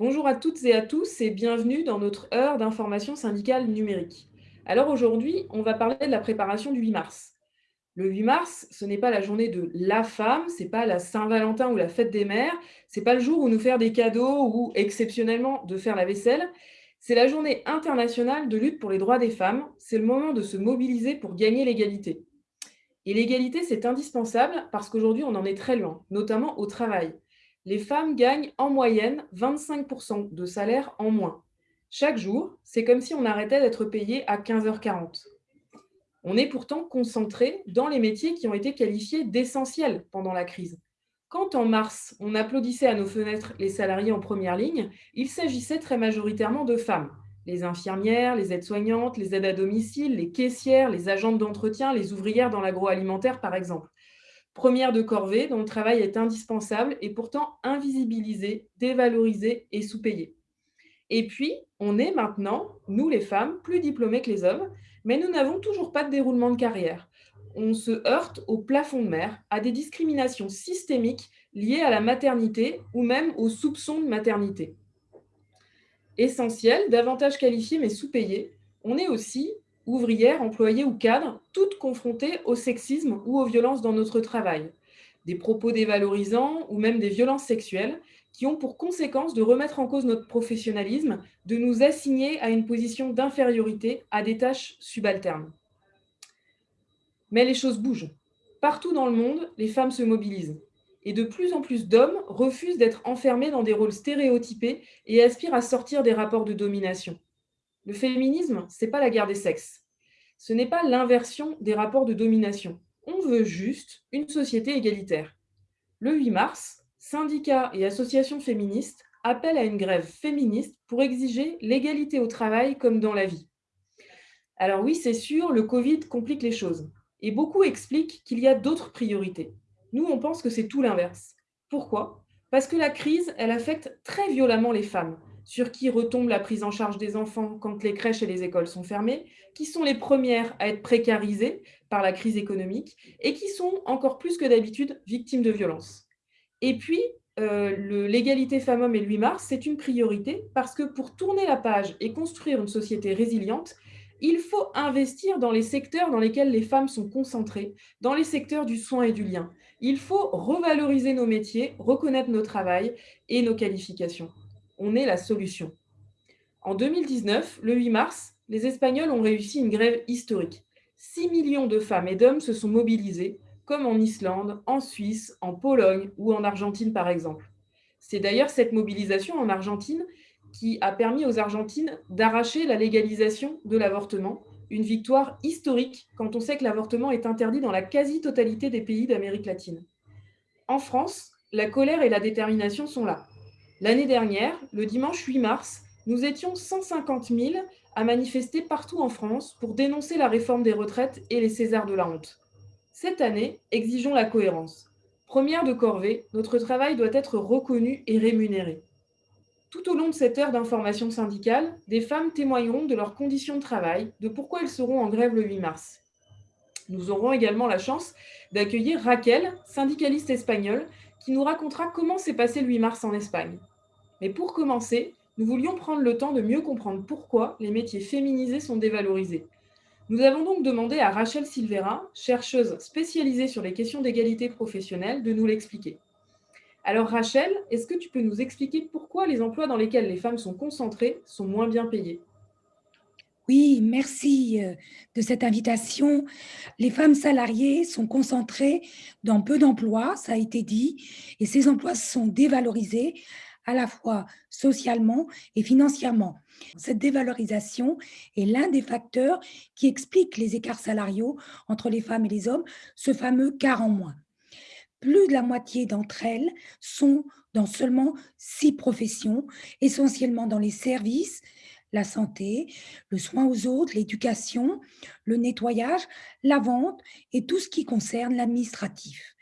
Bonjour à toutes et à tous et bienvenue dans notre heure d'information syndicale numérique. Alors aujourd'hui, on va parler de la préparation du 8 mars. Le 8 mars, ce n'est pas la journée de la femme, c'est pas la Saint-Valentin ou la fête des mères, c'est pas le jour où nous faire des cadeaux ou exceptionnellement de faire la vaisselle. C'est la journée internationale de lutte pour les droits des femmes. C'est le moment de se mobiliser pour gagner l'égalité. Et l'égalité, c'est indispensable parce qu'aujourd'hui, on en est très loin, notamment au travail les femmes gagnent en moyenne 25% de salaire en moins. Chaque jour, c'est comme si on arrêtait d'être payé à 15h40. On est pourtant concentré dans les métiers qui ont été qualifiés d'essentiels pendant la crise. Quand en mars, on applaudissait à nos fenêtres les salariés en première ligne, il s'agissait très majoritairement de femmes. Les infirmières, les aides-soignantes, les aides à domicile, les caissières, les agentes d'entretien, les ouvrières dans l'agroalimentaire par exemple première de corvée dont le travail est indispensable et pourtant invisibilisé, dévalorisé et sous-payé. Et puis, on est maintenant, nous les femmes, plus diplômées que les hommes, mais nous n'avons toujours pas de déroulement de carrière. On se heurte au plafond de mer, à des discriminations systémiques liées à la maternité ou même aux soupçons de maternité. Essentiel, davantage qualifié mais sous-payé, on est aussi ouvrières, employées ou cadres, toutes confrontées au sexisme ou aux violences dans notre travail. Des propos dévalorisants ou même des violences sexuelles qui ont pour conséquence de remettre en cause notre professionnalisme, de nous assigner à une position d'infériorité à des tâches subalternes. Mais les choses bougent. Partout dans le monde, les femmes se mobilisent. Et de plus en plus d'hommes refusent d'être enfermés dans des rôles stéréotypés et aspirent à sortir des rapports de domination. Le féminisme, ce n'est pas la guerre des sexes. Ce n'est pas l'inversion des rapports de domination. On veut juste une société égalitaire. Le 8 mars, syndicats et associations féministes appellent à une grève féministe pour exiger l'égalité au travail comme dans la vie. Alors oui, c'est sûr, le Covid complique les choses. Et beaucoup expliquent qu'il y a d'autres priorités. Nous, on pense que c'est tout l'inverse. Pourquoi? Parce que la crise, elle affecte très violemment les femmes sur qui retombe la prise en charge des enfants quand les crèches et les écoles sont fermées, qui sont les premières à être précarisées par la crise économique et qui sont encore plus que d'habitude victimes de violences. Et puis, euh, l'égalité femmes-hommes et le 8 mars, c'est une priorité parce que pour tourner la page et construire une société résiliente, il faut investir dans les secteurs dans lesquels les femmes sont concentrées, dans les secteurs du soin et du lien. Il faut revaloriser nos métiers, reconnaître nos travails et nos qualifications on est la solution. En 2019, le 8 mars, les Espagnols ont réussi une grève historique. 6 millions de femmes et d'hommes se sont mobilisés, comme en Islande, en Suisse, en Pologne ou en Argentine par exemple. C'est d'ailleurs cette mobilisation en Argentine qui a permis aux Argentines d'arracher la légalisation de l'avortement, une victoire historique quand on sait que l'avortement est interdit dans la quasi-totalité des pays d'Amérique latine. En France, la colère et la détermination sont là. L'année dernière, le dimanche 8 mars, nous étions 150 000 à manifester partout en France pour dénoncer la réforme des retraites et les Césars de la honte. Cette année, exigeons la cohérence. Première de corvée, notre travail doit être reconnu et rémunéré. Tout au long de cette heure d'information syndicale, des femmes témoigneront de leurs conditions de travail, de pourquoi elles seront en grève le 8 mars. Nous aurons également la chance d'accueillir Raquel, syndicaliste espagnole, qui nous racontera comment s'est passé le 8 mars en Espagne. Mais pour commencer, nous voulions prendre le temps de mieux comprendre pourquoi les métiers féminisés sont dévalorisés. Nous avons donc demandé à Rachel Silvera, chercheuse spécialisée sur les questions d'égalité professionnelle, de nous l'expliquer. Alors Rachel, est-ce que tu peux nous expliquer pourquoi les emplois dans lesquels les femmes sont concentrées sont moins bien payés? Oui, merci euh, de cette invitation. Les femmes salariées sont concentrées dans peu d'emplois, ça a été dit, et ces emplois sont dévalorisés à la fois socialement et financièrement. Cette dévalorisation est l'un des facteurs qui explique les écarts salariaux entre les femmes et les hommes, ce fameux quart en moins. Plus de la moitié d'entre elles sont dans seulement six professions, essentiellement dans les services, la santé, le soin aux autres, l'éducation, le nettoyage, la vente et tout ce qui concerne l'administratif.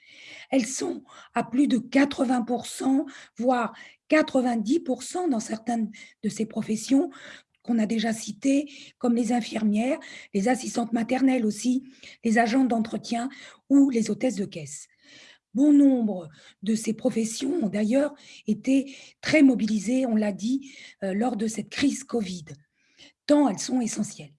Elles sont à plus de 80%, voire 90% dans certaines de ces professions qu'on a déjà citées, comme les infirmières, les assistantes maternelles aussi, les agents d'entretien ou les hôtesses de caisse. Bon nombre de ces professions ont d'ailleurs été très mobilisées, on l'a dit, euh, lors de cette crise Covid, tant elles sont essentielles.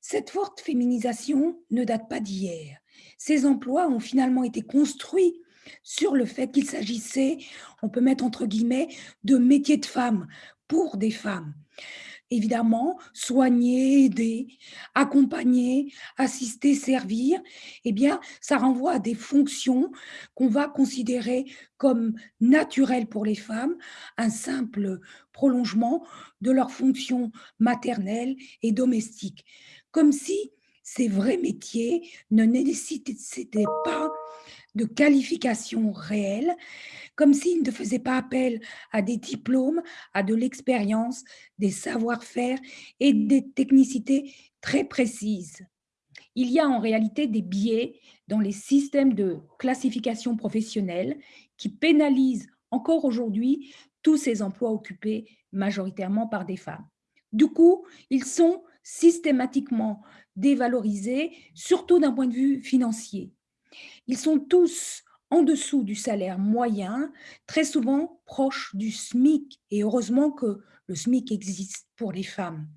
Cette forte féminisation ne date pas d'hier. Ces emplois ont finalement été construits sur le fait qu'il s'agissait, on peut mettre entre guillemets, de métiers de femmes pour des femmes. Évidemment, soigner, aider, accompagner, assister, servir, eh bien, ça renvoie à des fonctions qu'on va considérer comme naturelles pour les femmes, un simple prolongement de leurs fonctions maternelles et domestiques, comme si ces vrais métiers ne nécessitaient pas de qualification réelle, comme s'ils ne faisaient pas appel à des diplômes, à de l'expérience, des savoir-faire et des technicités très précises. Il y a en réalité des biais dans les systèmes de classification professionnelle qui pénalisent encore aujourd'hui tous ces emplois occupés majoritairement par des femmes. Du coup, ils sont systématiquement dévalorisés, surtout d'un point de vue financier. Ils sont tous en dessous du salaire moyen, très souvent proches du SMIC, et heureusement que le SMIC existe pour les femmes.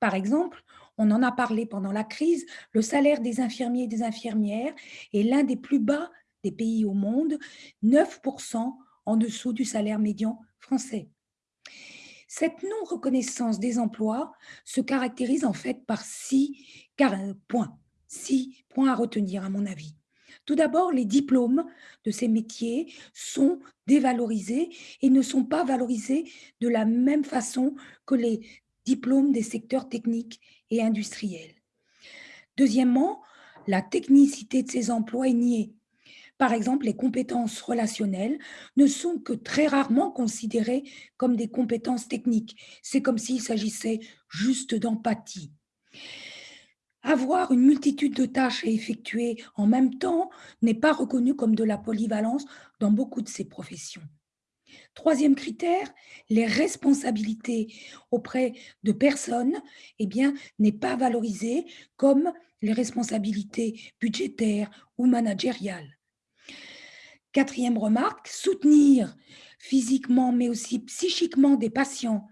Par exemple, on en a parlé pendant la crise, le salaire des infirmiers et des infirmières est l'un des plus bas des pays au monde, 9% en dessous du salaire médian français. Cette non-reconnaissance des emplois se caractérise en fait par six points, six points à retenir à mon avis. Tout d'abord, les diplômes de ces métiers sont dévalorisés et ne sont pas valorisés de la même façon que les diplômes des secteurs techniques et industriels. Deuxièmement, la technicité de ces emplois est niée. Par exemple, les compétences relationnelles ne sont que très rarement considérées comme des compétences techniques. C'est comme s'il s'agissait juste d'empathie. Avoir une multitude de tâches à effectuer en même temps n'est pas reconnu comme de la polyvalence dans beaucoup de ces professions. Troisième critère, les responsabilités auprès de personnes eh n'est pas valorisée comme les responsabilités budgétaires ou managériales. Quatrième remarque, soutenir physiquement mais aussi psychiquement des patients,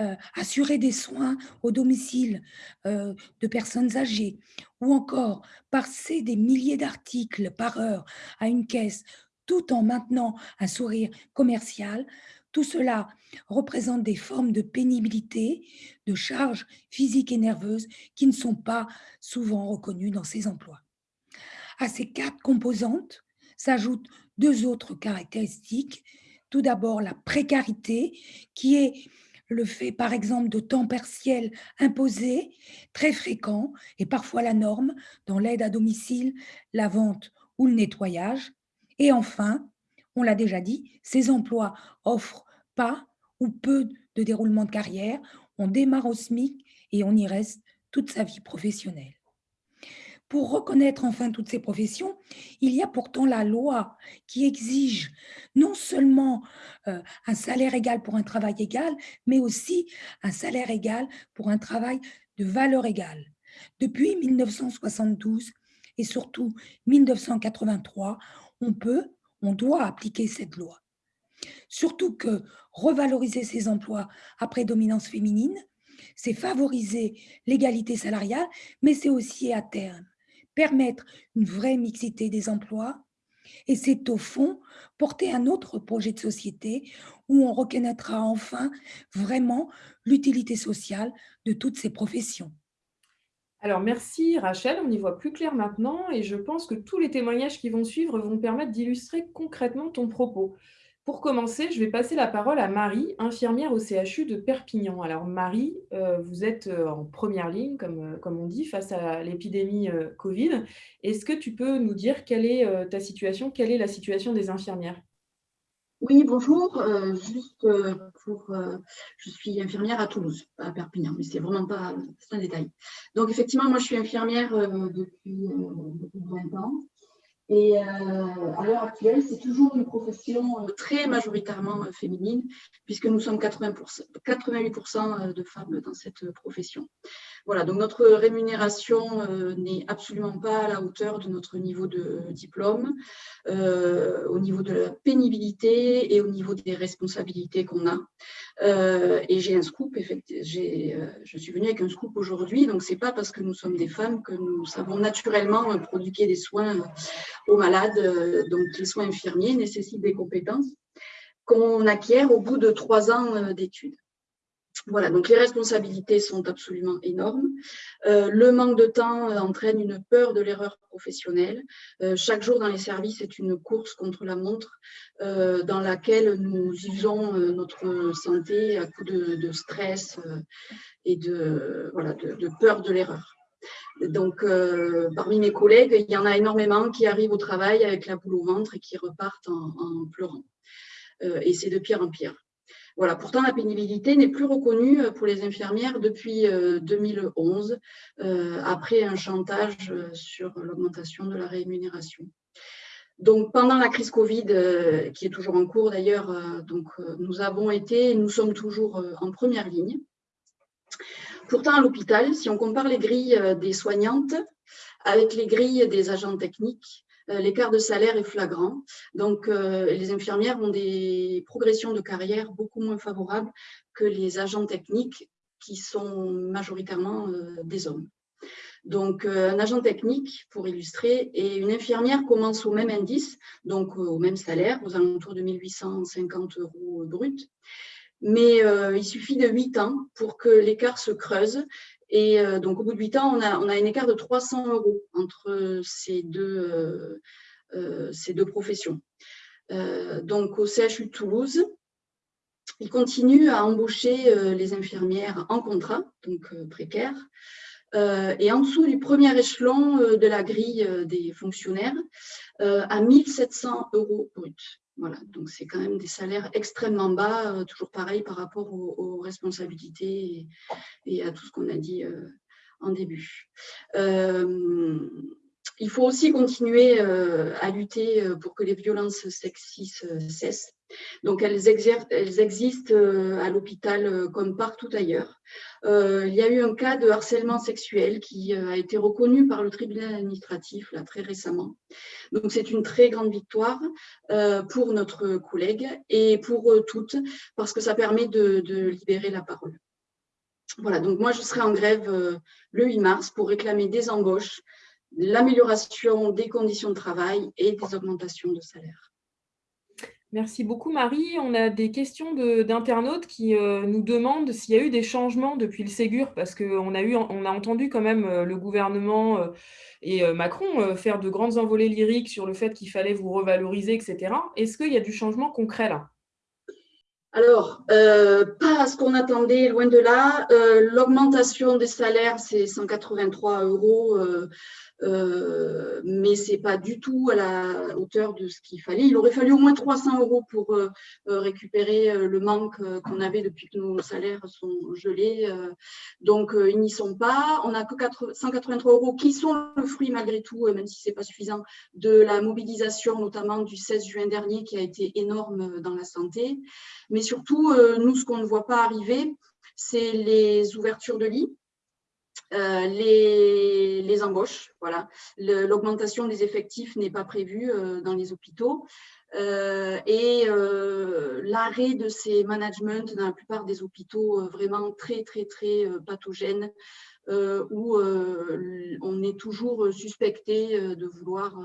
euh, assurer des soins au domicile euh, de personnes âgées ou encore passer des milliers d'articles par heure à une caisse tout en maintenant un sourire commercial, tout cela représente des formes de pénibilité, de charges physiques et nerveuses qui ne sont pas souvent reconnues dans ces emplois. À ces quatre composantes s'ajoutent deux autres caractéristiques tout d'abord, la précarité, qui est le fait, par exemple, de temps partiel imposé, très fréquent, et parfois la norme, dans l'aide à domicile, la vente ou le nettoyage. Et enfin, on l'a déjà dit, ces emplois offrent pas ou peu de déroulement de carrière. On démarre au SMIC et on y reste toute sa vie professionnelle. Pour reconnaître enfin toutes ces professions, il y a pourtant la loi qui exige non seulement euh, un salaire égal pour un travail égal, mais aussi un salaire égal pour un travail de valeur égale. Depuis 1972 et surtout 1983, on peut, on doit appliquer cette loi. Surtout que revaloriser ces emplois à prédominance féminine, c'est favoriser l'égalité salariale, mais c'est aussi à terme permettre une vraie mixité des emplois. Et c'est au fond porter un autre projet de société où on reconnaîtra enfin vraiment l'utilité sociale de toutes ces professions. Alors merci Rachel, on y voit plus clair maintenant et je pense que tous les témoignages qui vont suivre vont permettre d'illustrer concrètement ton propos. Pour commencer, je vais passer la parole à Marie, infirmière au CHU de Perpignan. Alors Marie, euh, vous êtes euh, en première ligne, comme, euh, comme on dit, face à l'épidémie Covid. Est-ce que tu peux nous dire quelle est ta situation, quelle est la situation des infirmières? Oui, bonjour. juste pour, je suis infirmière à Toulouse, à Perpignan, mais c'est vraiment pas un détail. Donc effectivement, moi je suis infirmière depuis, depuis 20 ans. Et euh, à l'heure actuelle, c'est toujours une profession euh, très majoritairement euh, féminine, puisque nous sommes 80 88% de femmes dans cette profession. Voilà, donc notre rémunération n'est absolument pas à la hauteur de notre niveau de diplôme, au niveau de la pénibilité et au niveau des responsabilités qu'on a. et j'ai un scoop, je suis venue avec un scoop aujourd'hui, donc ce n'est pas parce que nous sommes des femmes que nous savons naturellement prodiguer des soins aux malades. Donc les soins infirmiers nécessitent des compétences qu'on acquiert au bout de trois ans euh, d'études. Voilà, donc les responsabilités sont absolument énormes. Euh, le manque de temps euh, entraîne une peur de l'erreur professionnelle. chaque jour dans les services est une course contre la montre dans laquelle nous usons notre santé à coup de, stress et de, peur de l'erreur. Donc, parmi mes collègues, il y en a énormément qui arrivent au travail avec la boule au ventre et qui repartent en pleurant. Euh, et c'est de pire en pire. Voilà. Pourtant, la pénibilité n'est plus reconnue euh, pour les infirmières depuis 2011, euh, après un chantage sur l'augmentation de la rémunération. Donc, pendant la crise Covid, qui est toujours en cours d'ailleurs, nous avons été, nous sommes toujours en première ligne. Pourtant, à l'hôpital, si on compare les grilles des soignantes avec les grilles des agents techniques, euh, l'écart de salaire est flagrant. Donc, euh, les infirmières ont des progressions de carrière beaucoup moins favorables que les agents techniques qui sont majoritairement euh, des hommes. Donc, un agent technique, pour illustrer, et une infirmière commence au même indice, donc au même salaire, aux alentours de 1850 euros brut. Mais il suffit de 8 ans pour que l'écart se creuse et euh, donc, au bout de 8 ans, on a, un écart de 300 euros entre ces deux, euh, euh, professions. donc, au CHU de Toulouse, ils continuent à embaucher les infirmières en contrat, donc précaires, et en dessous du premier échelon de la grille des fonctionnaires, à 1700 euros brut. Voilà, donc c'est quand même des salaires extrêmement bas, euh, toujours pareil par rapport aux, responsabilités et, à tout ce qu'on a dit euh, en début. Euh, il faut aussi continuer à lutter pour que les violences sexistes cessent. Donc, elles, existent euh, à l'hôpital euh, comme partout ailleurs. Euh, il y a eu un cas de harcèlement sexuel qui a été reconnu par le tribunal administratif là, très récemment. Donc, c'est une très grande victoire pour notre collègue et pour toutes, parce que ça permet de, libérer la parole. Voilà, donc moi, je serai en grève le 8 mars pour réclamer des embauches, l'amélioration des conditions de travail et des augmentations de salaire. Merci beaucoup Marie. On a des questions d'internautes qui euh, nous demandent s'il y a eu des changements depuis le Ségur, parce qu'on a, on a entendu quand même euh, le gouvernement euh, et Macron faire de grandes envolées lyriques sur le fait qu'il fallait vous revaloriser, etc. Est-ce qu'il y a du changement concret là? Alors, pas à ce qu'on attendait, loin de là. L'augmentation des salaires, c'est 183 euros euh, mais ce n'est pas du tout à la hauteur de ce qu'il fallait. Il aurait fallu au moins 300 euros pour euh, euh, récupérer le manque qu'on avait depuis que nos salaires sont gelés. donc, ils n'y sont pas. On n'a que 183 euros qui sont le fruit, malgré tout, même si ce n'est pas suffisant, de la mobilisation, notamment du 16 juin dernier, qui a été énorme dans la santé. Mais surtout, nous, ce qu'on ne voit pas arriver, c'est les ouvertures de lits euh, les, embauches, voilà. L'augmentation des effectifs n'est pas prévue euh, dans les hôpitaux. Euh, et l'arrêt de ces managements dans la plupart des hôpitaux vraiment très, très, très pathogènes, où on est toujours suspecté de vouloir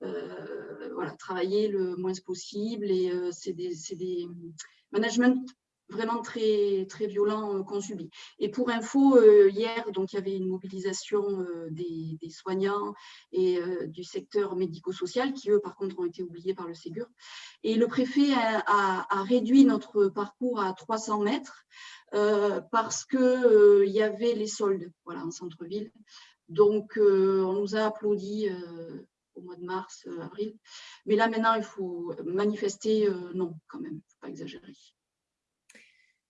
voilà, travailler le moins possible. Et c'est des, des managements vraiment très, très violents euh, qu'on subit. Et pour info, euh, hier, donc, il y avait une mobilisation euh, des, soignants et du secteur médico-social qui, eux, par contre, ont été oubliés par le Ségur. Et le préfet a, réduit notre parcours à 300 mètres parce qu'il il y avait les soldes voilà, en centre-ville. Donc, on nous a applaudi au mois de mars, avril. Mais là, maintenant, il faut manifester, non, quand même, il ne faut pas exagérer.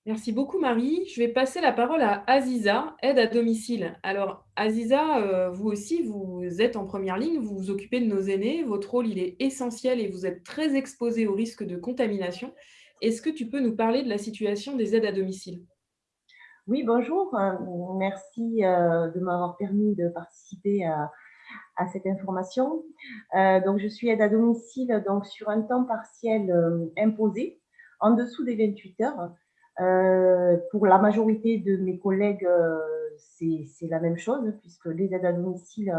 Merci beaucoup Marie. Je vais passer la parole à Aziza, aide à domicile. Alors Aziza, euh, vous aussi, vous êtes en première ligne, vous vous occupez de nos aînés, votre rôle il est essentiel et vous êtes très exposé au risque de contamination. Est-ce que tu peux nous parler de la situation des aides à domicile? Oui, bonjour. Euh, merci euh, de m'avoir permis de participer à, cette information. Donc, je suis aide à domicile donc, sur un temps partiel imposé, en dessous des 28 heures. Pour la majorité de mes collègues, c'est la même chose, puisque les aides à domicile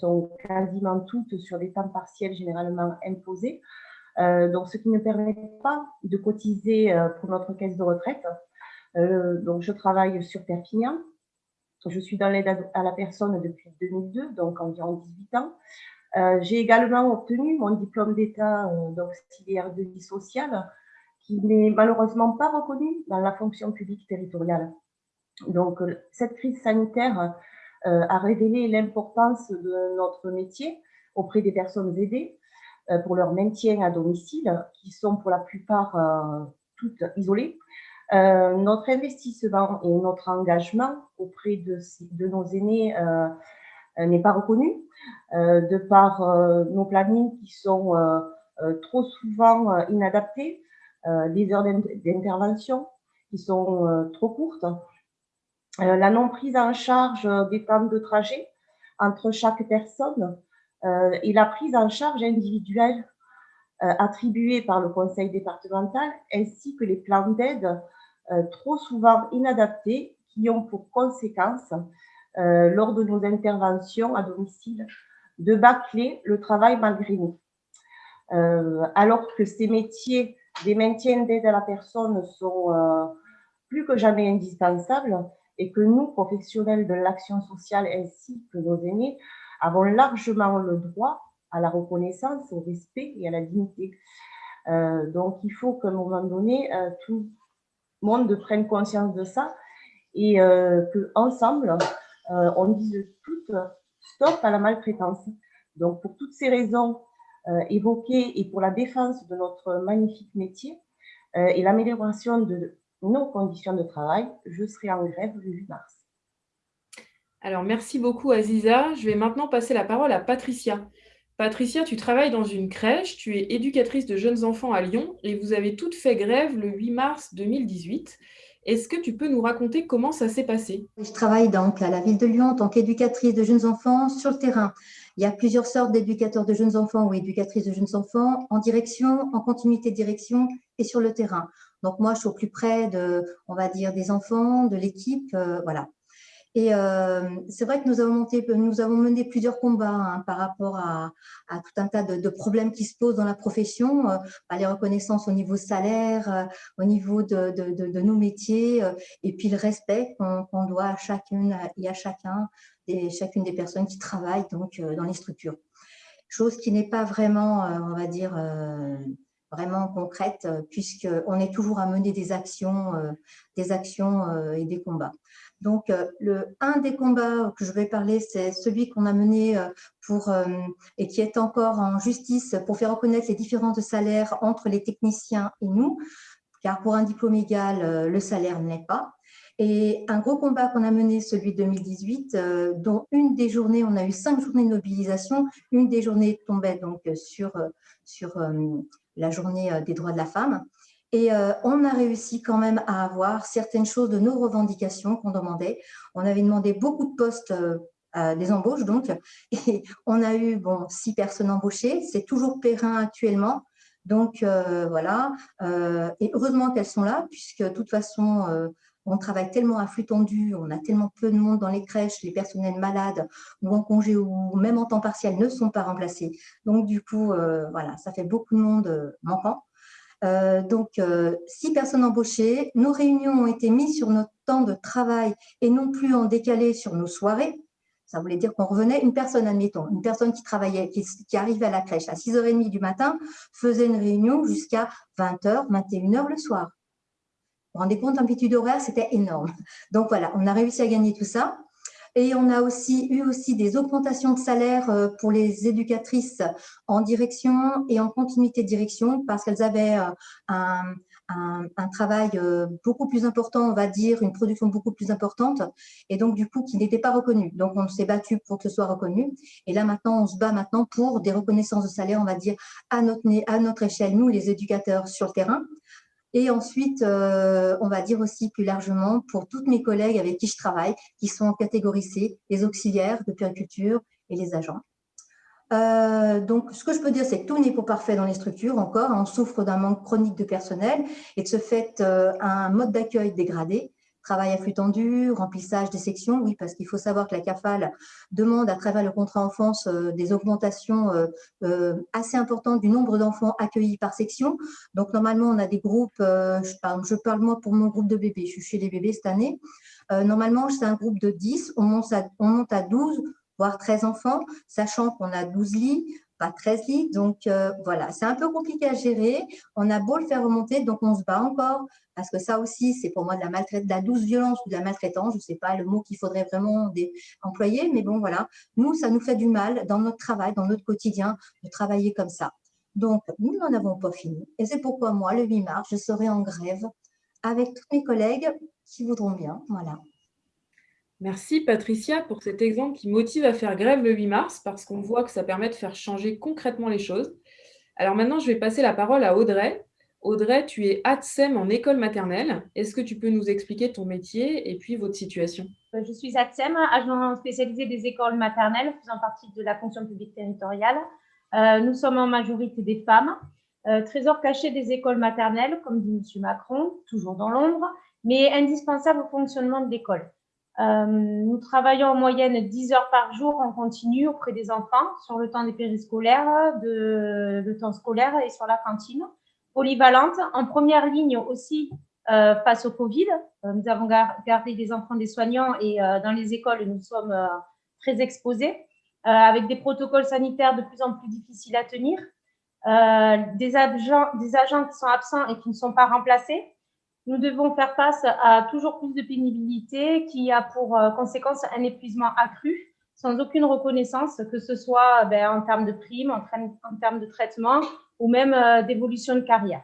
sont quasiment toutes sur des temps partiels généralement imposés. donc, ce qui ne permet pas de cotiser pour notre caisse de retraite. Euh, donc, je travaille sur Perpignan. Je suis dans l'aide à la personne depuis 2002, donc environ 18 ans. Euh, j'ai également obtenu mon diplôme d'État euh, d'auxiliaire de vie sociale, qui n'est malheureusement pas reconnu dans la fonction publique territoriale. Donc, cette crise sanitaire a révélé l'importance de notre métier auprès des personnes aidées pour leur maintien à domicile, qui sont pour la plupart toutes isolées. Euh, notre investissement et notre engagement auprès de, nos aînés euh, euh, n'est pas reconnu de par nos plannings qui sont trop souvent inadaptés, les heures d'intervention qui sont trop courtes, la non prise en charge des temps de trajet entre chaque personne et la prise en charge individuelle attribuée par le conseil départemental ainsi que les plans d'aide euh, trop souvent inadaptés qui ont pour conséquence, euh, lors de nos interventions à domicile, de bâcler le travail malgré nous. Euh, alors que ces métiers des maintiens d'aide à la personne sont plus que jamais indispensables et que nous, professionnels de l'action sociale ainsi que nos aînés, avons largement le droit à la reconnaissance, au respect et à la dignité. donc, il faut qu'à un moment donné, tout, monde prenne conscience de ça et euh, qu'ensemble, euh, on dise tout stop à la maltraitance. Donc, pour toutes ces raisons euh, évoquées et pour la défense de notre magnifique métier euh, et l'amélioration de nos conditions de travail, je serai en grève le 8 mars. Alors, merci beaucoup Aziza. Je vais maintenant passer la parole à Patricia. Patricia, tu travailles dans une crèche, tu es éducatrice de jeunes enfants à Lyon et vous avez toutes fait grève le 8 mars 2018. Est-ce que tu peux nous raconter comment ça s'est passé? Je travaille donc à la ville de Lyon en tant qu'éducatrice de jeunes enfants sur le terrain. Il y a plusieurs sortes d'éducateurs de jeunes enfants ou éducatrices de jeunes enfants en direction, en continuité de direction et sur le terrain. Donc moi, je suis au plus près de, on va dire, des enfants, de l'équipe, euh, voilà. Et euh, c'est vrai que nous avons, mené plusieurs combats hein, par rapport à, tout un tas de, problèmes qui se posent dans la profession, euh, les reconnaissances au niveau salaire, euh, au niveau de, nos métiers, et puis le respect qu'on doit à chacune et à chacun, et chacune des personnes qui travaillent donc dans les structures. Chose qui n'est pas vraiment, on va dire, vraiment concrète, puisqu'on est toujours à mener des actions, des actions et des combats. Donc, euh, le, un des combats que je vais parler, c'est celui qu'on a mené euh, pour, euh, et qui est encore en justice pour faire reconnaître les différences de salaire entre les techniciens et nous, car pour un diplôme égal, le salaire n'est pas. Et un gros combat qu'on a mené, celui de 2018, dont une des journées, on a eu cinq journées de mobilisation, une des journées tombait donc sur, sur la journée des droits de la femme. Et euh, on a réussi quand même à avoir certaines choses de nos revendications qu'on demandait. On avait demandé beaucoup de postes, euh, des embauches donc, et on a eu bon, six personnes embauchées. C'est toujours périn actuellement. Donc euh, voilà, et heureusement qu'elles sont là, puisque de toute façon, on travaille tellement à flux tendu, on a tellement peu de monde dans les crèches, les personnels malades ou en congé ou même en temps partiel ne sont pas remplacés. Donc du coup, voilà, ça fait beaucoup de monde manquant. Euh, donc, euh, six personnes embauchées. Nos réunions ont été mises sur notre temps de travail et non plus en décalé sur nos soirées. Ça voulait dire qu'on revenait, une personne, admettons, une personne qui travaillait, qui, arrivait à la crèche à 6h30 du matin, faisait une réunion jusqu'à 20h, 21h le soir. Vous vous rendez compte, l'amplitude horaire, c'était énorme. Donc voilà, on a réussi à gagner tout ça. Et on a aussi eu aussi des augmentations de salaire euh, pour les éducatrices en direction et en continuité de direction parce qu'elles avaient euh, un, travail euh, beaucoup plus important, on va dire, une production beaucoup plus importante, et donc du coup qui n'était pas reconnu. Donc on s'est battu pour que ce soit reconnu, et là maintenant on se bat maintenant pour des reconnaissances de salaire, on va dire, à notre, à notre échelle, nous les éducateurs sur le terrain, Et ensuite, on va dire aussi plus largement pour toutes mes collègues avec qui je travaille, qui sont en catégorie C, les auxiliaires de périculture et les agents. Euh, donc, ce que je peux dire, c'est que tout n'est pas parfait dans les structures encore. On souffre d'un manque chronique de personnel et de ce fait, euh, un mode d'accueil dégradé. Travail à flux tendu, remplissage des sections, oui, parce qu'il faut savoir que la CAFAL demande à travers le contrat enfance euh, des augmentations assez importantes du nombre d'enfants accueillis par section. Donc, normalement, on a des groupes, je parle, je, parle, moi pour mon groupe de bébés, je suis chez les bébés cette année. normalement, c'est un groupe de 10, on monte à, on monte à 12 voire 13 enfants, sachant qu'on a 12 lits, pas 13 lits. Donc, euh, voilà, c'est un peu compliqué à gérer. On a beau le faire remonter, donc on se bat encore, parce que ça aussi, c'est pour moi de la douce violence ou de la maltraitance. Je ne sais pas le mot qu'il faudrait vraiment employer, mais bon, voilà. Nous, ça nous fait du mal dans notre travail, dans notre quotidien, de travailler comme ça. Donc, nous n'en avons pas fini. Et c'est pourquoi moi, le 8 mars, je serai en grève avec tous mes collègues qui voudront bien. Voilà. Merci Patricia pour cet exemple qui motive à faire grève le 8 mars parce qu'on voit que ça permet de faire changer concrètement les choses. Alors maintenant, je vais passer la parole à Audrey. Audrey, tu es ATSEM en école maternelle. Est-ce que tu peux nous expliquer ton métier et puis votre situation? Euh, Je suis ATSEM, agent spécialisé des écoles maternelles faisant partie de la fonction publique territoriale. Euh, nous sommes en majorité des femmes. Euh, trésor caché des écoles maternelles, comme dit M. Macron, toujours dans l'ombre, mais indispensable au fonctionnement de l'école. Nous travaillons en moyenne 10 heures par jour en continu auprès des enfants sur le temps des périscolaires, de, le temps scolaire et sur la cantine. Polyvalente, en première ligne aussi euh, face au Covid. Euh, nous avons gardé des enfants des soignants et dans les écoles, nous sommes très exposés avec des protocoles sanitaires de plus en plus difficiles à tenir. des, agents, qui sont absents et qui ne sont pas remplacés, nous devons faire face à toujours plus de pénibilité qui a pour euh, conséquence un épuisement accru sans aucune reconnaissance, que ce soit ben, en termes de primes, en, termes de traitement ou même euh, d'évolution de carrière.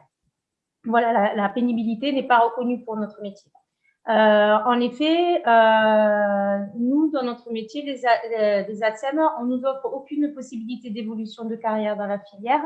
Voilà, la, pénibilité n'est pas reconnue pour notre métier. Euh, en effet, nous, dans notre métier, les, les ATSEM, on nous offre aucune possibilité d'évolution de carrière dans la filière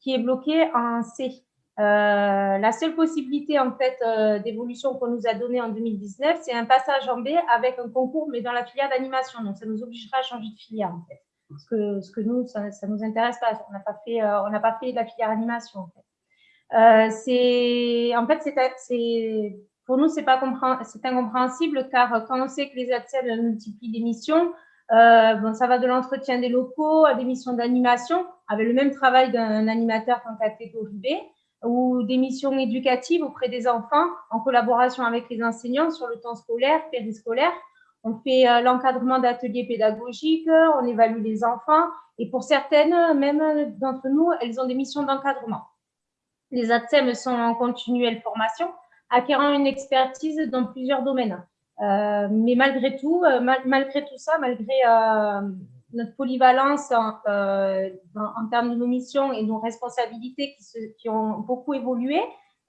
qui est bloquée en C. Euh, la seule possibilité en fait euh, d'évolution qu'on nous a donnée en 2019, c'est un passage en B avec un concours, mais dans la filière d'animation. Donc, ça nous obligera à changer de filière en fait. Parce que, ce que nous, ça ne nous intéresse pas. On n'a pas fait, euh, on n'a pas fait de la filière animation. En fait, c'est, en fait, c'est, pour nous, c'est incompréhensible car quand on sait que les ATSEM multiplient des missions, bon, ça va de l'entretien des locaux à des missions d'animation, avec le même travail d'un animateur qu'en catégorie B ou des missions éducatives auprès des enfants en collaboration avec les enseignants sur le temps scolaire, périscolaire. On fait euh, l'encadrement d'ateliers pédagogiques, on évalue les enfants et pour certaines, même d'entre nous, elles ont des missions d'encadrement. Les ATSEM sont en continuelle formation, acquérant une expertise dans plusieurs domaines. Euh, mais malgré tout, euh, malgré tout ça, malgré notre polyvalence euh, en, termes de nos missions et nos responsabilités qui, ont beaucoup évolué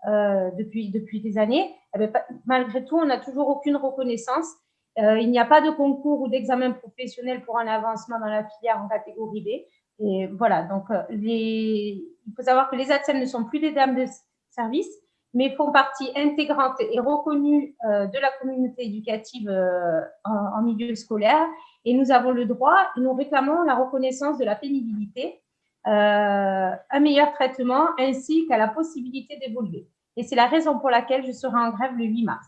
euh, depuis, depuis des années, eh bien, malgré tout, on n'a toujours aucune reconnaissance. Euh, il n'y a pas de concours ou d'examen professionnel pour un avancement dans la filière en catégorie B. Et voilà, donc les, il faut savoir que les ATSEM ne sont plus des dames de service, mais font partie intégrante et reconnue de la communauté éducative en, en milieu scolaire et nous avons le droit, nous réclamons la reconnaissance de la pénibilité, euh, un meilleur traitement ainsi qu'à la possibilité d'évoluer. Et c'est la raison pour laquelle je serai en grève le 8 mars.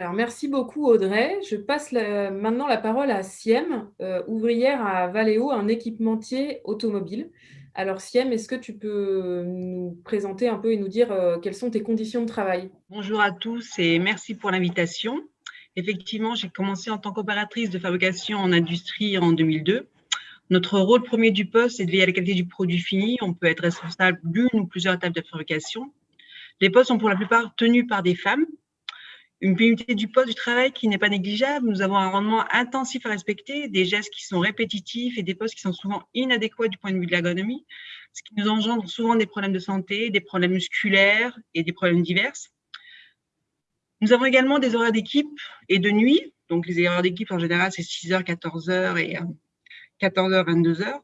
Merci beaucoup Audrey. Je passe maintenant la parole à Siem, euh, ouvrière à Valeo, un équipementier automobile. Alors Siem, est-ce que tu peux nous présenter un peu et nous dire euh, quelles sont tes conditions de travail? Bonjour à tous et merci pour l'invitation. Effectivement, j'ai commencé en tant qu'opératrice de fabrication en industrie en 2002. Notre rôle premier du poste, c'est de veiller à la qualité du produit fini. On peut être responsable d'une ou plusieurs étapes de fabrication. Les postes sont pour la plupart tenus par des femmes. Une pénibilité du poste du travail qui n'est pas négligeable. Nous avons un rendement intensif à respecter, des gestes qui sont répétitifs et des postes qui sont souvent inadéquats du point de vue de l'ergonomie, ce qui nous engendre souvent des problèmes de santé, des problèmes musculaires et des problèmes divers. Nous avons également des horaires d'équipe et de nuit. Donc, les horaires d'équipe, en général, c'est 6h, 14h et 14h, euh, 22h.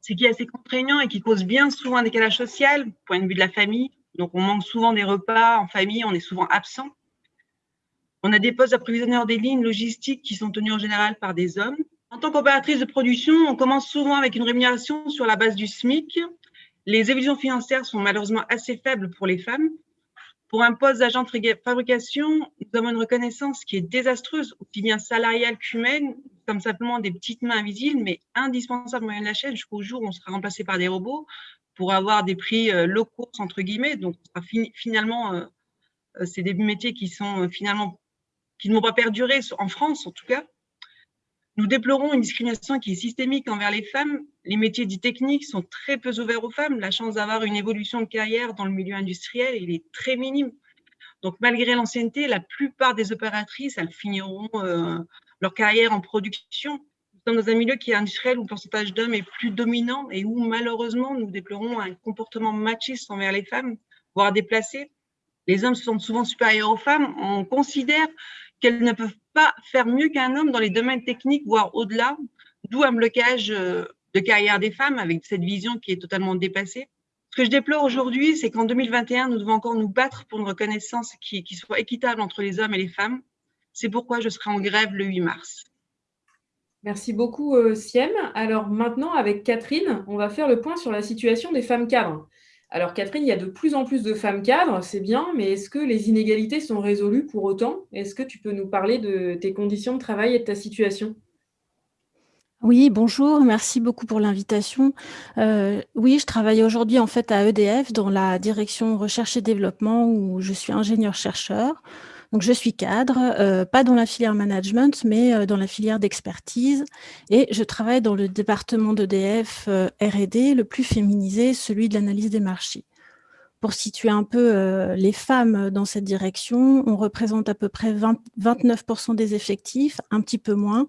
Ce qui est assez contraignant et qui cause bien souvent un décalage social, point de vue de la famille, Donc, on manque souvent des repas en famille, on est souvent absent. On a des postes d'approvisionnement des lignes logistiques qui sont tenus en général par des hommes. En tant qu'opératrice de production, on commence souvent avec une rémunération sur la base du SMIC. Les évolutions financières sont malheureusement assez faibles pour les femmes. Pour un poste d'agent de fabrication, nous avons une reconnaissance qui est désastreuse, aussi bien salariale qu'humaine, comme simplement des petites mains invisibles, mais indispensables moyen de la chaîne jusqu'au jour où on sera remplacé par des robots pour avoir des prix euh, locaux, entre guillemets. Donc, finalement, euh, euh, c'est des métiers qui sont finalement qui ne vont pas perdurer en France, en tout cas. Nous déplorons une discrimination qui est systémique envers les femmes. Les métiers dits techniques sont très peu ouverts aux femmes. La chance d'avoir une évolution de carrière dans le milieu industriel, est très minime. Donc, malgré l'ancienneté, la plupart des opératrices, elles finiront euh, leur carrière en production. Nous sommes dans un milieu qui est industriel où le pourcentage d'hommes est plus dominant et où, malheureusement, nous déplorons un comportement machiste envers les femmes, voire déplacé. Les hommes sont souvent supérieurs aux femmes. On considère qu'elles ne peuvent pas faire mieux qu'un homme dans les domaines techniques, voire au-delà, d'où un blocage euh, de carrière des femmes avec cette vision qui est totalement dépassée. Ce que je déplore aujourd'hui, c'est qu'en 2021, nous devons encore nous battre pour une reconnaissance qui, soit équitable entre les hommes et les femmes. C'est pourquoi je serai en grève le 8 mars. Merci beaucoup, euh, Siem. Alors maintenant, avec Catherine, on va faire le point sur la situation des femmes cadres. Alors Catherine, il y a de plus en plus de femmes cadres, c'est bien, mais est-ce que les inégalités sont résolues pour autant? Est-ce que tu peux nous parler de tes conditions de travail et de ta situation? Oui, bonjour, merci beaucoup pour l'invitation. Euh, oui, je travaille aujourd'hui en fait à EDF dans la direction recherche et développement où je suis ingénieur-chercheur. Donc, je suis cadre, euh, pas dans la filière management, mais euh, dans la filière d'expertise. Et je travaille dans le département d'EDF euh, R&D, le plus féminisé, celui de l'analyse des marchés. Pour situer un peu euh, les femmes dans cette direction, on représente à peu près 29% des effectifs, un petit peu moins,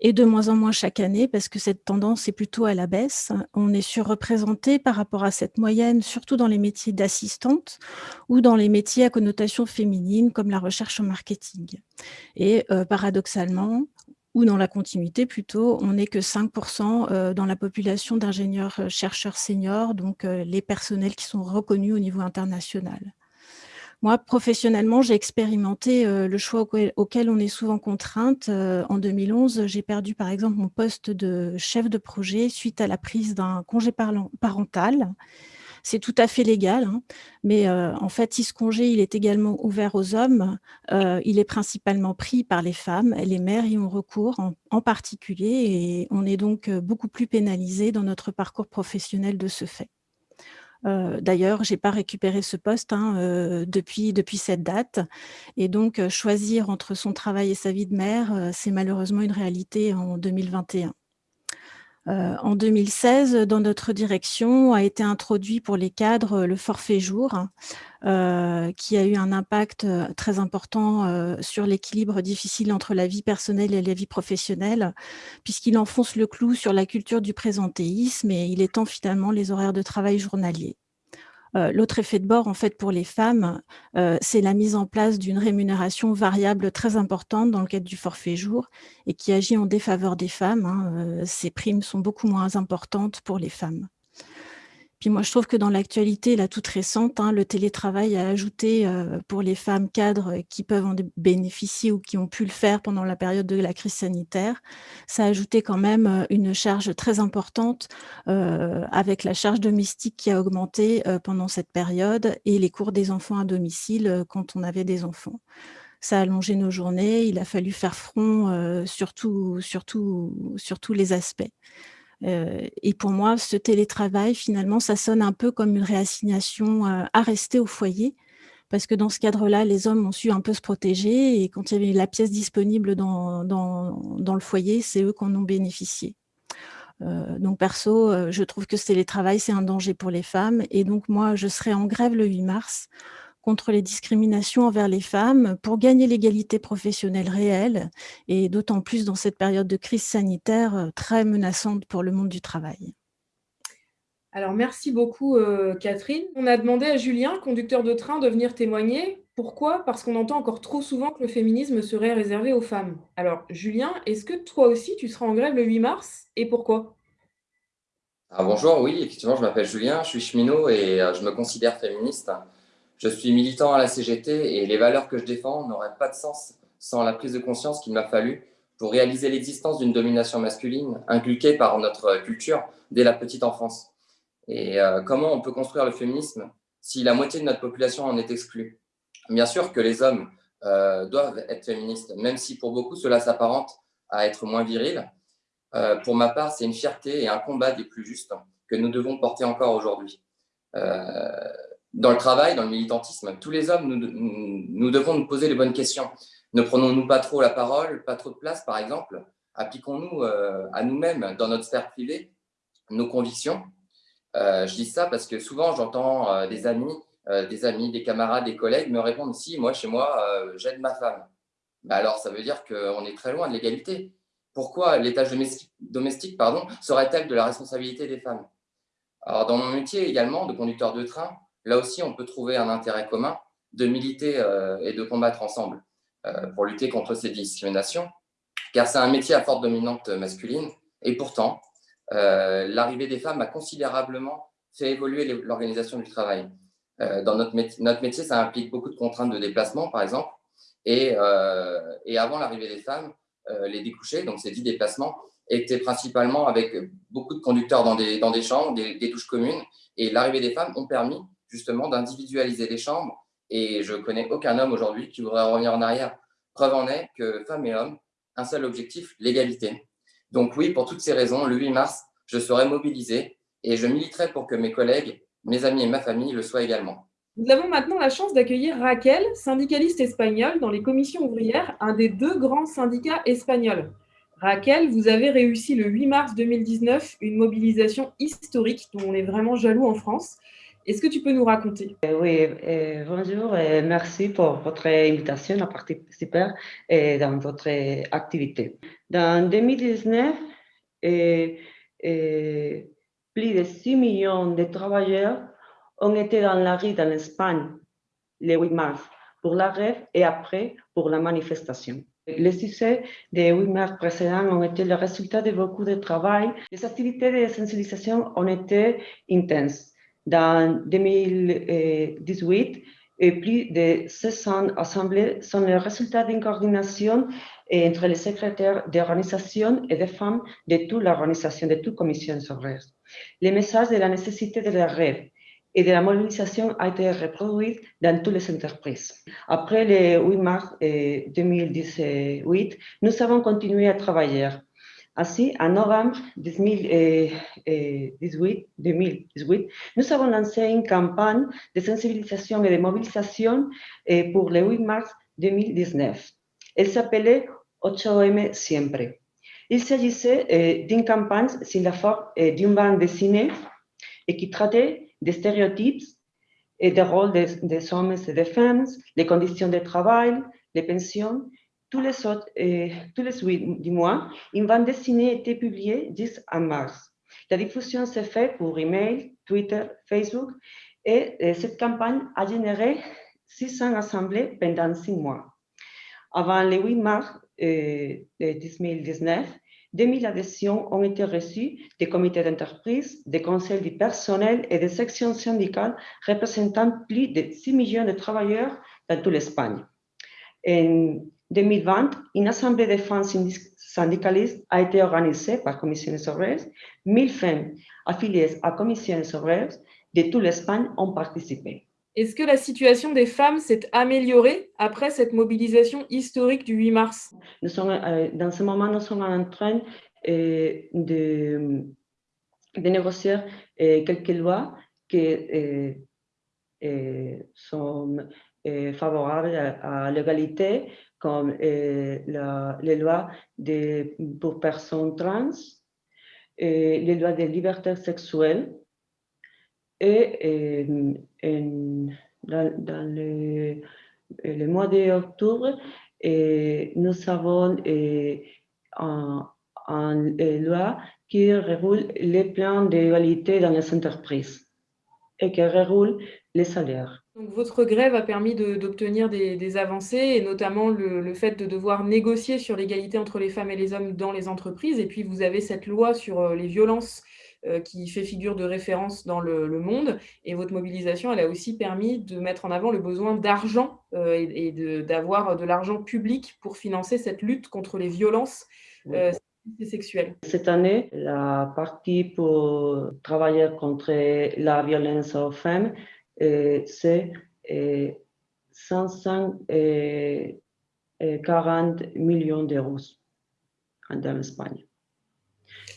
et de moins en moins chaque année, parce que cette tendance est plutôt à la baisse. On est surreprésenté par rapport à cette moyenne, surtout dans les métiers d'assistante ou dans les métiers à connotation féminine, comme la recherche au marketing. Et euh, paradoxalement, ou dans la continuité plutôt, on n'est que 5% euh, dans la population d'ingénieurs-chercheurs euh, seniors, donc euh, les personnels qui sont reconnus au niveau international. Moi, professionnellement, j'ai expérimenté le choix auquel on est souvent contrainte. En 2011, j'ai perdu par exemple mon poste de chef de projet suite à la prise d'un congé parental c'est tout à fait légal, hein, mais euh, en fait, ce congé il est également ouvert aux hommes, euh, il est principalement pris par les femmes. Les mères y ont recours en, particulier et on est donc euh, beaucoup plus pénalisé dans notre parcours professionnel de ce fait. D'ailleurs, je n'ai pas récupéré ce poste hein, depuis, depuis cette date. Et donc, choisir entre son travail et sa vie de mère, c'est malheureusement une réalité en 2021. Euh, en 2016, dans notre direction, a été introduit pour les cadres euh, le forfait jour, euh, qui a eu un impact très important sur l'équilibre difficile entre la vie personnelle et la vie professionnelle, puisqu'il enfonce le clou sur la culture du présentéisme et il étend finalement les horaires de travail journaliers. Euh, l'autre effet de bord, en fait, pour les femmes, euh, c'est la mise en place d'une rémunération variable très importante dans le cadre du forfait jour et qui agit en défaveur des femmes. Hein. Euh, ces primes sont beaucoup moins importantes pour les femmes moi, je trouve que dans l'actualité, la toute récente, hein, le télétravail a ajouté euh, pour les femmes cadres qui peuvent en bénéficier ou qui ont pu le faire pendant la période de la crise sanitaire, ça a ajouté quand même euh, une charge très importante euh, avec la charge domestique qui a augmenté pendant cette période et les cours des enfants à domicile quand on avait des enfants ça a allongé nos journées, il a fallu faire front sur, sur tous les aspects. Euh, et pour moi, ce télétravail, finalement, ça sonne un peu comme une réassignation euh, à rester au foyer, parce que dans ce cadre-là, les hommes ont su un peu se protéger, et quand il y avait la pièce disponible dans, le foyer, c'est eux qui en ont bénéficié. Euh, donc perso, je trouve que ce télétravail, c'est un danger pour les femmes, et donc moi, je serai en grève le 8 mars contre les discriminations envers les femmes pour gagner l'égalité professionnelle réelle et d'autant plus dans cette période de crise sanitaire euh, très menaçante pour le monde du travail. Alors, merci beaucoup, euh, Catherine. On a demandé à Julien, conducteur de train, de venir témoigner. Pourquoi? Parce qu'on entend encore trop souvent que le féminisme serait réservé aux femmes. Alors, Julien, est-ce que toi aussi, tu seras en grève le 8 mars? Et pourquoi? Ah, Bonjour, oui, effectivement, je m'appelle Julien, je suis cheminot et euh, je me considère féministe. Je suis militant à la CGT et les valeurs que je défends n'auraient pas de sens sans la prise de conscience qu'il m'a fallu pour réaliser l'existence d'une domination masculine inculquée par notre culture dès la petite enfance. Et euh, comment on peut construire le féminisme si la moitié de notre population en est exclue? Bien sûr que les hommes euh, doivent être féministes, même si pour beaucoup cela s'apparente à être moins viril. Euh, pour ma part, c'est une fierté et un combat des plus justes que nous devons porter encore aujourd'hui. Dans le travail, dans le militantisme, tous les hommes, nous, devons nous poser les bonnes questions. Ne prenons-nous pas trop la parole, pas trop de place, par exemple? Appliquons-nous euh, à nous-mêmes, dans notre sphère privée, nos convictions? Euh, Je dis ça parce que souvent, j'entends euh, des amis, des amis, des camarades, des collègues me répondre « Si, moi, chez moi, j'aide ma femme. Bah alors, ça veut dire qu'on est très loin de l'égalité. Pourquoi les tâches domestiques, pardon, seraient-elles de la responsabilité des femmes? Alors, dans mon métier également de conducteur de train, là aussi, on peut trouver un intérêt commun de militer et de combattre ensemble. Euh, pour lutter contre ces discriminations, car c'est un métier à forte dominante masculine. Et pourtant, euh, l'arrivée des femmes a considérablement fait évoluer l'organisation du travail. Euh, dans notre métier, ça implique beaucoup de contraintes de déplacement, par exemple. Et, avant l'arrivée des femmes, les découchés, donc ces dix déplacements, étaient principalement avec beaucoup de conducteurs dans des, dans des chambres, des, des touches communes. Et l'arrivée des femmes ont permis justement d'individualiser les chambres et je connais aucun homme aujourd'hui qui voudrait revenir en arrière. Preuve en est que femmes et hommes, un seul objectif, l'égalité. Donc oui, pour toutes ces raisons, le 8 mars, je serai mobilisé et je militerai pour que mes collègues, mes amis et ma famille le soient également. Nous avons maintenant la chance d'accueillir Raquel, syndicaliste espagnole dans les commissions ouvrières, un des deux grands syndicats espagnols. Raquel, vous avez réussi le 8 mars 2019 une mobilisation historique dont on est vraiment jaloux en France. Est-ce que tu peux nous raconter? Euh, Oui, euh, bonjour et merci pour votre invitation à participer euh, dans votre activité. Dans 2019, plus de 6 millions de travailleurs ont été dans la rue en Espagne le 8 mars pour la grève et après pour la manifestation. Les succès des 8 mars précédents ont été le résultat de beaucoup de travail. Les activités de sensibilisation ont été intenses. Dans 2018, plus de 600 assemblées sont le résultat d'une coordination entre les secrétaires d'organisation et des femmes de toute l'organisation, de toute commission ouvrière. Le message de la nécessité de la rêve et de la mobilisation a été reproduit dans toutes les entreprises. Après le 8 mars 2018, nous avons continué à travailler ainsi, en novembre 2018, 2018, nous avons lancé une campagne de sensibilisation et de mobilisation eh, pour le 8 mars 2019. Elle s'appelait 8M Siempre. Il s'agissait d'une campagne sur la forme d'une bande dessinée et qui traitait des stéréotypes et des rôles des, des hommes et des femmes, les conditions de travail, les pensions tous les, autres, euh, tous les 8 du mois, une bande dessinée été publiée 10 en mars. La diffusion s'est faite pour email, Twitter, Facebook et euh, cette campagne a généré 600 assemblées pendant 6 mois. Avant le 8 mars euh, 2019, 2000 adhésions ont été reçues des comités d'entreprise, des conseils du personnel et des sections syndicales représentant plus de 6 millions de travailleurs dans toute l'Espagne. 2020, une assemblée de femmes syndicalistes a été organisée par Commissiones Obreras. 1000 femmes affiliées à Commissiones Obreras de toute l'Espagne ont participé. Est-ce que la situation des femmes s'est améliorée après cette mobilisation historique du 8 mars? Nous sommes, euh, Dans ce moment, nous sommes en train euh, de, de, négocier euh, quelques lois qui sont favorables à, à l'égalité comme euh, les lois pour personnes trans, les lois de liberté sexuelle. Et, euh, dans, le, le, mois d'octobre, nous avons une un, loi qui régule les plans d'égalité dans les entreprises et qui régule les salaires. Donc, votre grève a permis d'obtenir des, avancées, et notamment le, fait de devoir négocier sur l'égalité entre les femmes et les hommes dans les entreprises. Et puis, vous avez cette loi sur euh, les violences qui fait figure de référence dans le, monde. Et votre mobilisation, elle a aussi permis de mettre en avant le besoin d'argent et, d'avoir de, l'argent public pour financer cette lutte contre les violences sexuelles. Cette année, la partie pour travailler contre la violence aux femmes, c'est 540 millions d'euros en Espagne.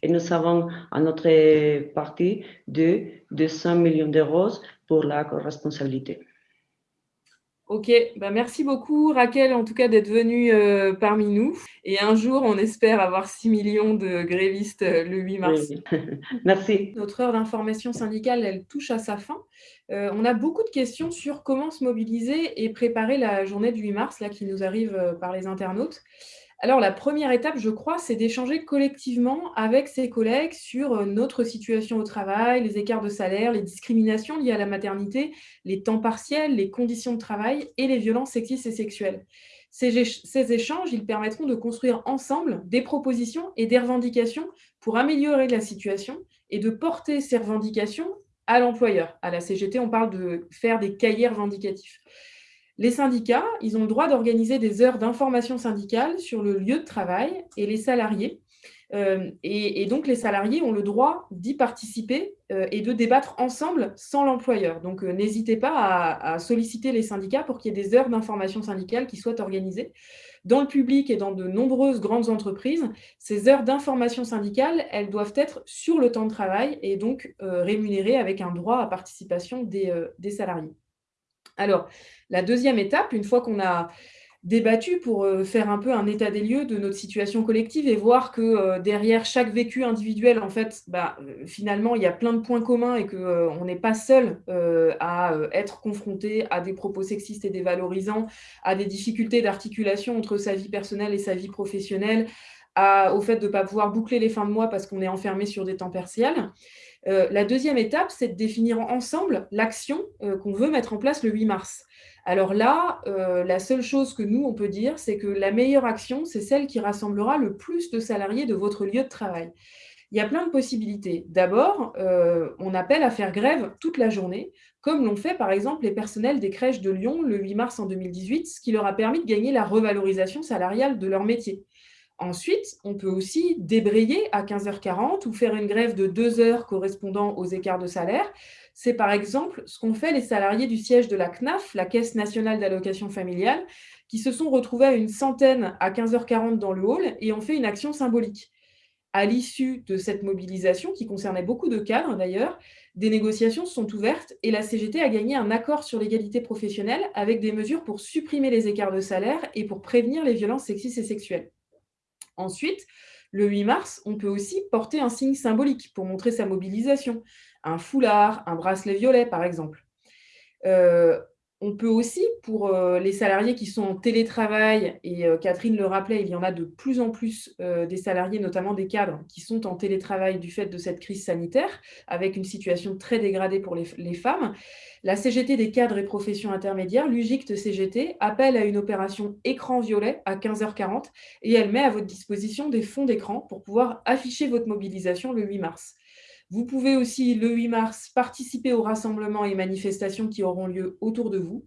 Et nous avons à notre partie de 200 millions d'euros pour la responsabilité. Ok, bah merci beaucoup Raquel en tout cas d'être venue euh, parmi nous. Et un jour, on espère avoir 6 millions de grévistes euh, le 8 mars. merci. Notre heure d'information syndicale, elle touche à sa fin. Euh, on a beaucoup de questions sur comment se mobiliser et préparer la journée du 8 mars là, qui nous arrive par les internautes. Alors, la première étape, je crois, c'est d'échanger collectivement avec ses collègues sur euh, notre situation au travail, les écarts de salaire, les discriminations liées à la maternité, les temps partiels, les conditions de travail et les violences sexistes et sexuelles. Ces, échanges, ils permettront de construire ensemble des propositions et des revendications pour améliorer la situation et de porter ces revendications à l'employeur. À la CGT, on parle de faire des cahiers revendicatifs. Les syndicats, ils ont le droit d'organiser des heures d'information syndicale sur le lieu de travail et les salariés. Euh, et, donc, les salariés ont le droit d'y participer euh, et de débattre ensemble sans l'employeur. Donc, euh, n'hésitez pas à, solliciter les syndicats pour qu'il y ait des heures d'information syndicale qui soient organisées. Dans le public et dans de nombreuses grandes entreprises, ces heures d'information syndicale, elles doivent être sur le temps de travail et donc rémunérées avec un droit à participation des salariés. Alors, la deuxième étape, une fois qu'on a débattu pour euh, faire un peu un état des lieux de notre situation collective et voir que euh, derrière chaque vécu individuel, en fait, bah, euh, finalement, il y a plein de points communs et qu'on n'est pas seul à être confronté à des propos sexistes et dévalorisants, à des difficultés d'articulation entre sa vie personnelle et sa vie professionnelle, au fait de ne pas pouvoir boucler les fins de mois parce qu'on est enfermé sur des temps partiels. La deuxième étape, c'est de définir ensemble l'action qu'on veut mettre en place le 8 mars. Alors là, euh, la seule chose que nous, on peut dire, c'est que la meilleure action, c'est celle qui rassemblera le plus de salariés de votre lieu de travail. Il y a plein de possibilités. D'abord, euh, on appelle à faire grève toute la journée, comme l'ont fait par exemple les personnels des crèches de Lyon le 8 mars en 2018, ce qui leur a permis de gagner la revalorisation salariale de leur métier. Ensuite, on peut aussi débrayer à 15h40 ou faire une grève de deux heures correspondant aux écarts de salaire, c'est par exemple ce qu'ont fait les salariés du siège de la CNAF, la Caisse nationale d'allocation familiale, qui se sont retrouvés à une centaine à 15h40 dans le hall et ont fait une action symbolique. À l'issue de cette mobilisation, qui concernait beaucoup de cadres d'ailleurs, des négociations sont ouvertes et la CGT a gagné un accord sur l'égalité professionnelle avec des mesures pour supprimer les écarts de salaire et pour prévenir les violences sexistes et sexuelles. Ensuite, le 8 mars, on peut aussi porter un signe symbolique pour montrer sa mobilisation un foulard, un bracelet violet, par exemple. Euh, on peut aussi, pour euh, les salariés qui sont en télétravail, et euh, Catherine le rappelait, il y en a de plus en plus des salariés, notamment des cadres, qui sont en télétravail du fait de cette crise sanitaire, avec une situation très dégradée pour les, femmes. La CGT des cadres et professions intermédiaires, l'UGICT CGT, appelle à une opération écran violet à 15h40 et elle met à votre disposition des fonds d'écran pour pouvoir afficher votre mobilisation le 8 mars. Vous pouvez aussi, le 8 mars, participer aux rassemblements et manifestations qui auront lieu autour de vous.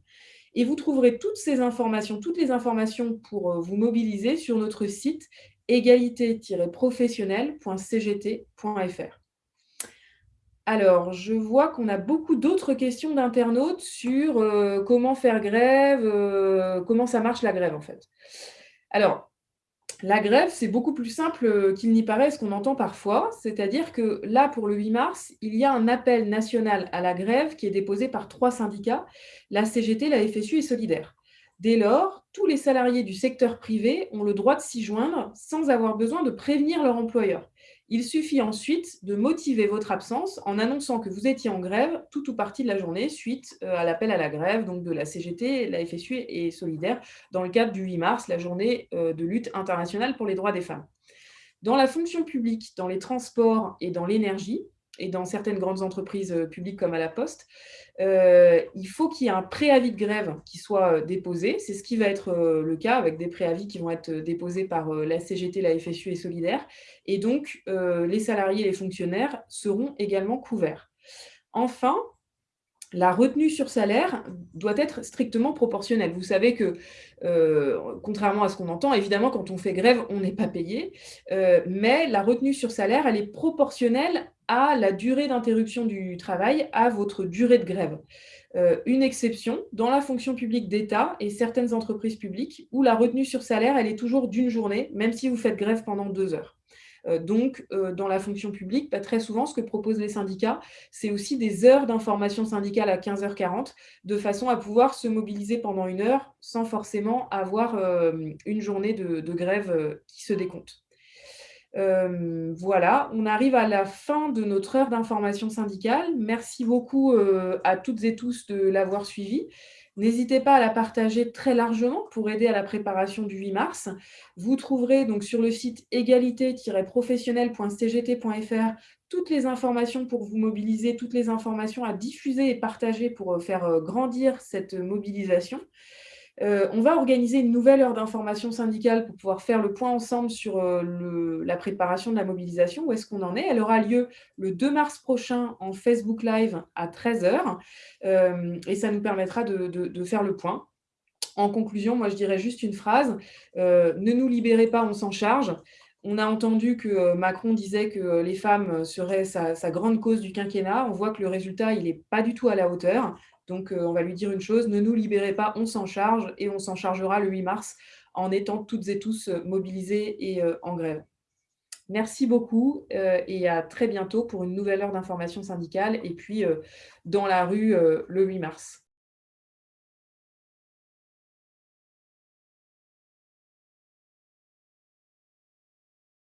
Et vous trouverez toutes ces informations, toutes les informations pour euh, vous mobiliser sur notre site égalité-professionnel.cgt.fr. Alors, je vois qu'on a beaucoup d'autres questions d'internautes sur euh, comment faire grève, euh, comment ça marche la grève en fait. Alors, la grève, c'est beaucoup plus simple euh, qu'il n'y paraît, ce qu'on entend parfois. C'est-à-dire que là, pour le 8 mars, il y a un appel national à la grève qui est déposé par trois syndicats, la CGT, la FSU et Solidaire. Dès lors, tous les salariés du secteur privé ont le droit de s'y joindre sans avoir besoin de prévenir leur employeur. Il suffit ensuite de motiver votre absence en annonçant que vous étiez en grève tout ou partie de la journée suite euh, à l'appel à la grève de la CGT, la FSU et Solidaire dans le cadre du 8 mars, la journée euh, de lutte internationale pour les droits des femmes. Dans la fonction publique, dans les transports et dans l'énergie, et dans certaines grandes entreprises publiques comme à la Poste, il faut qu'il y ait un préavis de grève qui soit déposé. C'est ce qui va être le cas avec des préavis qui vont être déposés par la CGT, la FSU et Solidaire. Et donc, les salariés et les fonctionnaires seront également couverts. Enfin, la retenue sur salaire doit être strictement proportionnelle. Vous savez que, euh, contrairement à ce qu'on entend, évidemment, quand on fait grève, on n'est pas payé, euh, mais la retenue sur salaire, elle est proportionnelle à la durée d'interruption du travail, à votre durée de grève. Euh, une exception, dans la fonction publique d'État et certaines entreprises publiques, où la retenue sur salaire, elle est toujours d'une journée, même si vous faites grève pendant deux heures. Euh, donc, euh, dans la fonction publique, bah, très souvent, ce que proposent les syndicats, c'est aussi des heures d'information syndicale à 15h40, de façon à pouvoir se mobiliser pendant une heure sans forcément avoir euh, une journée de, grève qui se décompte. voilà, on arrive à la fin de notre heure d'information syndicale. Merci beaucoup à toutes et tous de l'avoir suivi. N'hésitez pas à la partager très largement pour aider à la préparation du 8 mars. Vous trouverez donc sur le site égalité-professionnel.cgt.fr toutes les informations pour vous mobiliser, toutes les informations à diffuser et partager pour euh, faire euh, grandir cette mobilisation. Euh, on va organiser une nouvelle heure d'information syndicale pour pouvoir faire le point ensemble sur euh, la préparation de la mobilisation, où est-ce qu'on en est. Elle aura lieu le 2 mars prochain en Facebook Live à 13h euh, et ça nous permettra de, faire le point. En conclusion, moi je dirais juste une phrase, ne nous libérez pas, on s'en charge. On a entendu que Macron disait que les femmes seraient sa, sa, grande cause du quinquennat. On voit que le résultat, il n'est pas du tout à la hauteur. Donc, euh, on va lui dire une chose, ne nous libérez pas, on s'en charge et on s'en chargera le 8 mars en étant toutes et tous euh, mobilisés et euh, en grève. Merci beaucoup et à très bientôt pour une nouvelle heure d'information syndicale et puis dans la rue le 8 mars.